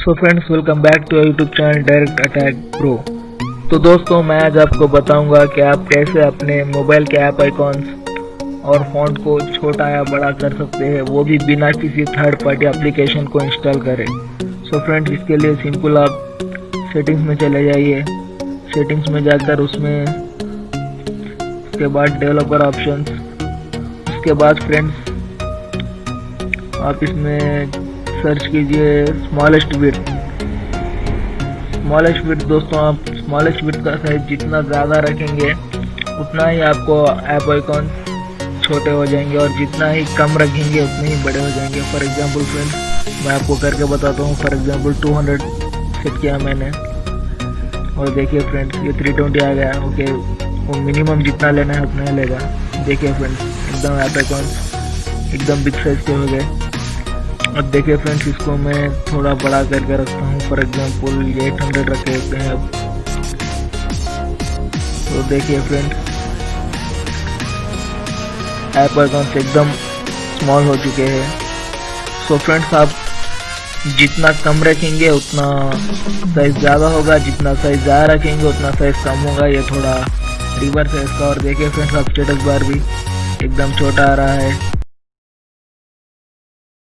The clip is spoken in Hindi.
So friends welcome back to YouTube channel direct attack pro तो दोस्तों, मैं आज आपको बताऊँगा कि आप कैसे अपने मोबाइल के ऐप आइकॉन्स और फ़ॉन्ट को छोटा या बड़ा कर सकते हैं, वो भी बिना किसी थर्ड पार्टी एप्लीकेशन को इंस्टॉल करें। सो so फ्रेंड्स इसके लिए सिंपल आप सेटिंग्स में चले जाइए। सेटिंग्स में जाकर उसमें उसके बाद डेवलपर ऑप्शंस उसके बाद फ्रेंड्स आप इसमें सर्च कीजिए स्मॉलेस्ट विथ स्मॉलेस्ट विथ दोस्तों आप स्मॉलेस्ट विथ का साइज़ जितना ज़्यादा रखेंगे, उतना ही आपको ऐप आइकॉन छोटे हो जाएँगे और जितना ही कम रखेंगे, उतने ही बड़े हो जाएँगे। फॉर एग्जांपल फ्रेंड्स मैं आपको करके बताता हूँ फॉर एग्जांपल 200 सेट किया मैंने। और देखिए फ्रेंड्स ये 320 आ गया ओके वो मिनिमम जितना लेना है उतना ही लेगा। देखिए फ्रेंड्स एकदम ऐप आइकॉन एकदम बिग साइज़ के हो गए। अब देखिए फ्रेंड्स इसको मैं थोड़ा बड़ा करके रखता हूँ। फॉर एग्जांपल ये एट हंड्रेड रखे होते हैं अब। तो देखिए फ्रेंड्स ऐप अकाउंट एकदम स्मॉल हो चुके हैं। सो फ्रेंड्स आप जितना कम रखेंगे, उतना साइज़ ज़्यादा होगा। जितना साइज़ ज़्यादा रखेंगे, उतना साइज़ कम होगा। ये थोड़ा रिवर्स है इसका। और देखिए फ्रेंड्स आप स्टेटस बार भी एकदम छोटा आ रहा है।